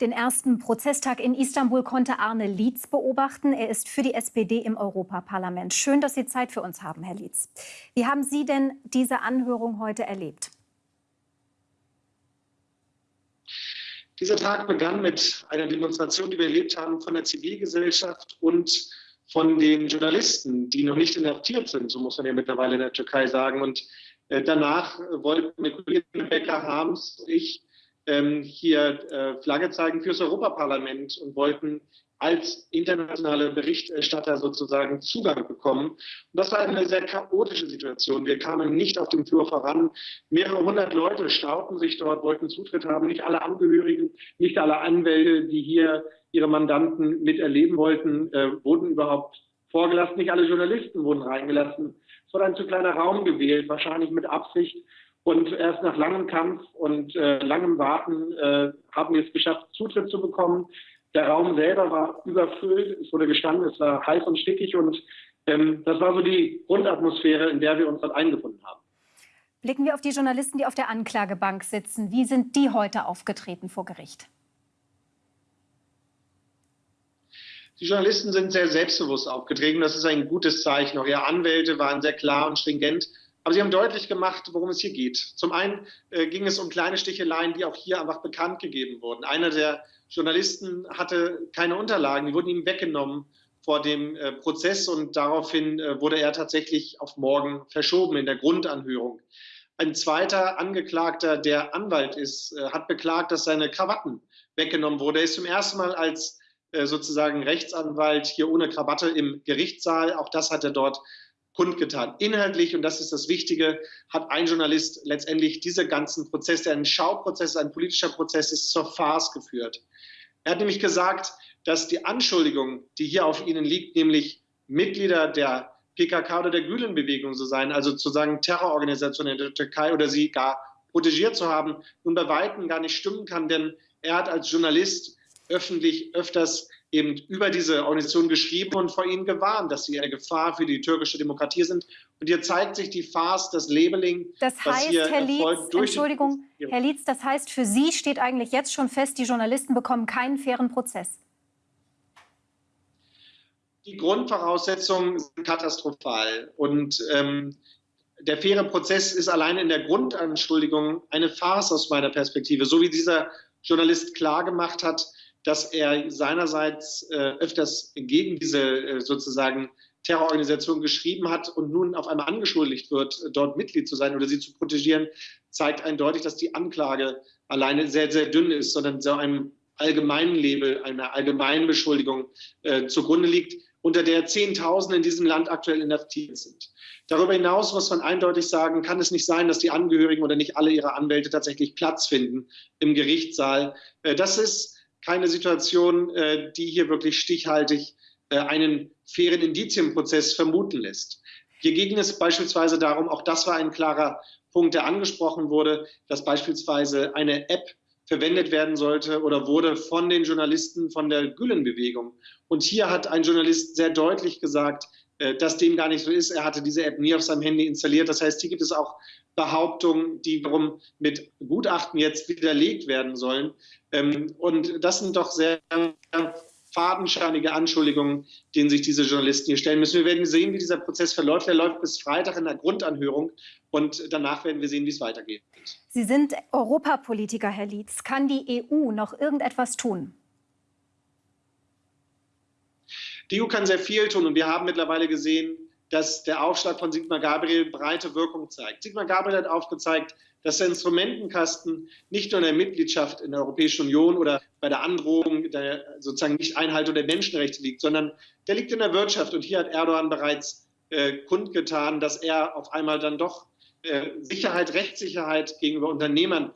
Den ersten Prozesstag in Istanbul konnte Arne Lietz beobachten. Er ist für die SPD im Europaparlament. Schön, dass Sie Zeit für uns haben, Herr Lietz. Wie haben Sie denn diese Anhörung heute erlebt? Dieser Tag begann mit einer Demonstration, die wir erlebt haben von der Zivilgesellschaft und von den Journalisten, die noch nicht inhaftiert sind, so muss man ja mittlerweile in der Türkei sagen. Und äh, danach wollten mit Rebecca Harms und ich ähm, hier äh, Flagge zeigen fürs Europaparlament und wollten als internationale Berichterstatter sozusagen Zugang bekommen. Und das war eine sehr chaotische Situation. Wir kamen nicht auf dem Flur voran. Mehrere hundert Leute stauten sich dort, wollten Zutritt haben. Nicht alle Angehörigen, nicht alle Anwälte, die hier ihre Mandanten miterleben wollten, äh, wurden überhaupt vorgelassen. Nicht alle Journalisten wurden reingelassen. Es wurde ein zu kleiner Raum gewählt, wahrscheinlich mit Absicht. Und erst nach langem Kampf und äh, langem Warten äh, haben wir es geschafft, Zutritt zu bekommen. Der Raum selber war überfüllt, es wurde gestanden, es war heiß und stickig und ähm, das war so die Grundatmosphäre, in der wir uns dort eingefunden haben. Blicken wir auf die Journalisten, die auf der Anklagebank sitzen. Wie sind die heute aufgetreten vor Gericht? Die Journalisten sind sehr selbstbewusst aufgetreten. Das ist ein gutes Zeichen. Auch ihre Anwälte waren sehr klar und stringent. Aber sie haben deutlich gemacht, worum es hier geht. Zum einen äh, ging es um kleine Sticheleien, die auch hier einfach bekannt gegeben wurden. Einer der Journalisten hatte keine Unterlagen, die wurden ihm weggenommen vor dem äh, Prozess und daraufhin äh, wurde er tatsächlich auf morgen verschoben in der Grundanhörung. Ein zweiter Angeklagter, der Anwalt ist, äh, hat beklagt, dass seine Krawatten weggenommen wurde. Er ist zum ersten Mal als äh, sozusagen Rechtsanwalt hier ohne Krawatte im Gerichtssaal. Auch das hat er dort kundgetan. Inhaltlich, und das ist das Wichtige, hat ein Journalist letztendlich diese ganzen Prozesse, der ein Schauprozess, ein politischer Prozess ist, zur Farce geführt. Er hat nämlich gesagt, dass die Anschuldigung, die hier auf ihnen liegt, nämlich Mitglieder der PKK oder der Gülen-Bewegung zu sein, also zu sagen Terrororganisation in der Türkei oder sie gar protegiert zu haben, nun bei Weitem gar nicht stimmen kann, denn er hat als Journalist öffentlich öfters eben über diese Organisation geschrieben und vor ihnen gewarnt, dass sie eine Gefahr für die türkische Demokratie sind. Und hier zeigt sich die Farce, das Labeling. Das heißt, Herr Lietz, Entschuldigung, Herr Lietz, das heißt, für Sie steht eigentlich jetzt schon fest, die Journalisten bekommen keinen fairen Prozess. Die Grundvoraussetzungen sind katastrophal. Und ähm, der faire Prozess ist allein in der Grundanschuldigung eine Farce aus meiner Perspektive. So wie dieser Journalist klargemacht hat, dass er seinerseits äh, öfters gegen diese äh, sozusagen Terrororganisation geschrieben hat und nun auf einmal angeschuldigt wird, dort Mitglied zu sein oder sie zu protegieren, zeigt eindeutig, dass die Anklage alleine sehr, sehr dünn ist, sondern so einem allgemeinen Label, einer allgemeinen Beschuldigung äh, zugrunde liegt, unter der Zehntausende in diesem Land aktuell inhaftiert sind. Darüber hinaus muss man eindeutig sagen, kann es nicht sein, dass die Angehörigen oder nicht alle ihre Anwälte tatsächlich Platz finden im Gerichtssaal. Äh, das ist keine Situation, äh, die hier wirklich stichhaltig äh, einen fairen Indizienprozess vermuten lässt. Hier ging es beispielsweise darum, auch das war ein klarer Punkt, der angesprochen wurde, dass beispielsweise eine App verwendet werden sollte oder wurde von den Journalisten von der Gülen-Bewegung. Und hier hat ein Journalist sehr deutlich gesagt, dass dem gar nicht so ist. Er hatte diese App nie auf seinem Handy installiert. Das heißt, hier gibt es auch Behauptungen, die wiederum mit Gutachten jetzt widerlegt werden sollen. Ähm, und das sind doch sehr fadenscheinige Anschuldigungen, denen sich diese Journalisten hier stellen müssen. Wir werden sehen, wie dieser Prozess verläuft. Er läuft bis Freitag in der Grundanhörung und danach werden wir sehen, wie es weitergeht. Sie sind Europapolitiker, Herr Lietz. Kann die EU noch irgendetwas tun? Die EU kann sehr viel tun und wir haben mittlerweile gesehen, dass der Aufschlag von Sigmar Gabriel breite Wirkung zeigt. Sigmar Gabriel hat aufgezeigt, dass der Instrumentenkasten nicht nur in der Mitgliedschaft in der Europäischen Union oder bei der Androhung der sozusagen Nicht-Einhaltung der Menschenrechte liegt, sondern der liegt in der Wirtschaft. Und hier hat Erdogan bereits äh, kundgetan, dass er auf einmal dann doch äh, Sicherheit, Rechtssicherheit gegenüber Unternehmern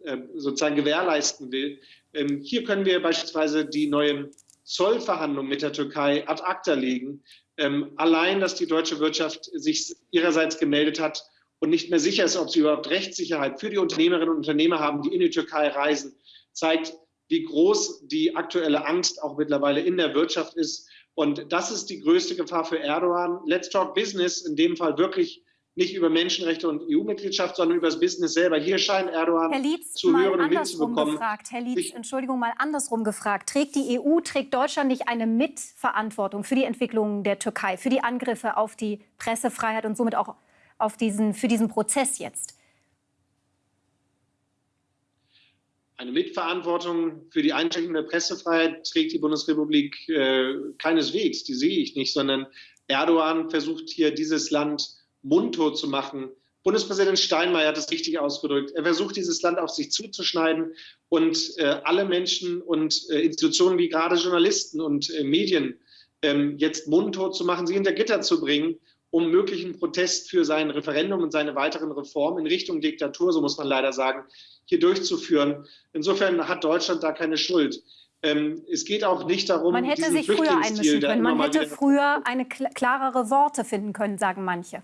äh, sozusagen gewährleisten will. Ähm, hier können wir beispielsweise die neuen Zollverhandlungen mit der Türkei ad acta legen. Ähm, allein, dass die deutsche Wirtschaft sich ihrerseits gemeldet hat und nicht mehr sicher ist, ob sie überhaupt Rechtssicherheit für die Unternehmerinnen und Unternehmer haben, die in die Türkei reisen, zeigt, wie groß die aktuelle Angst auch mittlerweile in der Wirtschaft ist. Und das ist die größte Gefahr für Erdogan. Let's talk business, in dem Fall wirklich nicht über Menschenrechte und EU-Mitgliedschaft, sondern über das Business selber. Hier scheint Erdogan Lietz, zu hören und mitzubekommen. Gefragt. Herr Lietz, ich, Entschuldigung, mal andersrum gefragt. Trägt die EU, trägt Deutschland nicht eine Mitverantwortung für die Entwicklung der Türkei, für die Angriffe auf die Pressefreiheit und somit auch auf diesen, für diesen Prozess jetzt? Eine Mitverantwortung für die Einschränkung der Pressefreiheit trägt die Bundesrepublik äh, keineswegs, die sehe ich nicht, sondern Erdogan versucht hier dieses Land mundtot zu machen. Bundespräsident Steinmeier hat es richtig ausgedrückt. Er versucht, dieses Land auf sich zuzuschneiden und äh, alle Menschen und äh, Institutionen wie gerade Journalisten und äh, Medien ähm, jetzt mundtot zu machen, sie hinter Gitter zu bringen, um möglichen Protest für sein Referendum und seine weiteren Reformen in Richtung Diktatur, so muss man leider sagen, hier durchzuführen. Insofern hat Deutschland da keine Schuld. Ähm, es geht auch nicht darum, man hätte sich früher einmischen können. Man hätte früher eine klarere Worte finden können, sagen manche.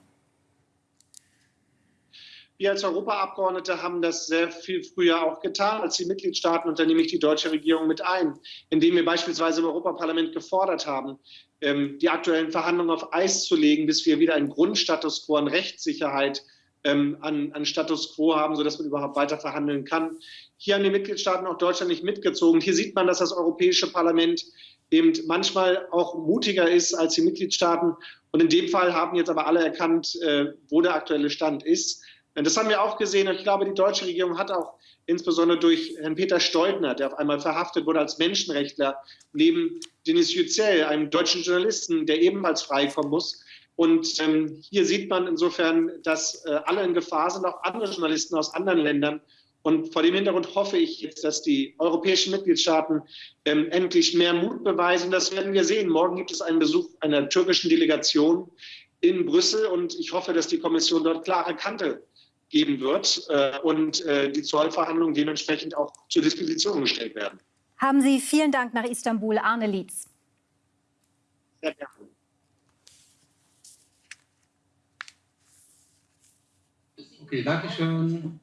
Wir als Europaabgeordnete haben das sehr viel früher auch getan als die Mitgliedstaaten und da nehme ich die deutsche Regierung mit ein, indem wir beispielsweise im Europaparlament gefordert haben, ähm, die aktuellen Verhandlungen auf Eis zu legen, bis wir wieder einen Grundstatus quo an Rechtssicherheit ähm, an, an Status quo haben, sodass man überhaupt weiter verhandeln kann. Hier haben die Mitgliedstaaten auch Deutschland nicht mitgezogen. Hier sieht man, dass das Europäische Parlament eben manchmal auch mutiger ist als die Mitgliedstaaten. Und in dem Fall haben jetzt aber alle erkannt, äh, wo der aktuelle Stand ist. Das haben wir auch gesehen. Und ich glaube, die deutsche Regierung hat auch insbesondere durch Herrn Peter Steudner, der auf einmal verhaftet wurde als Menschenrechtler, neben Denis Yücel, einem deutschen Journalisten, der ebenfalls freikommen muss. Und ähm, hier sieht man insofern, dass äh, alle in Gefahr sind, auch andere Journalisten aus anderen Ländern. Und vor dem Hintergrund hoffe ich jetzt, dass die europäischen Mitgliedstaaten ähm, endlich mehr Mut beweisen. Das werden wir sehen. Morgen gibt es einen Besuch einer türkischen Delegation in Brüssel und ich hoffe, dass die Kommission dort klare Kante geben wird äh, und äh, die Zollverhandlungen dementsprechend auch zur Disposition gestellt werden. Haben Sie vielen Dank nach Istanbul, Arne Lietz. Sehr gerne. Okay, danke schön.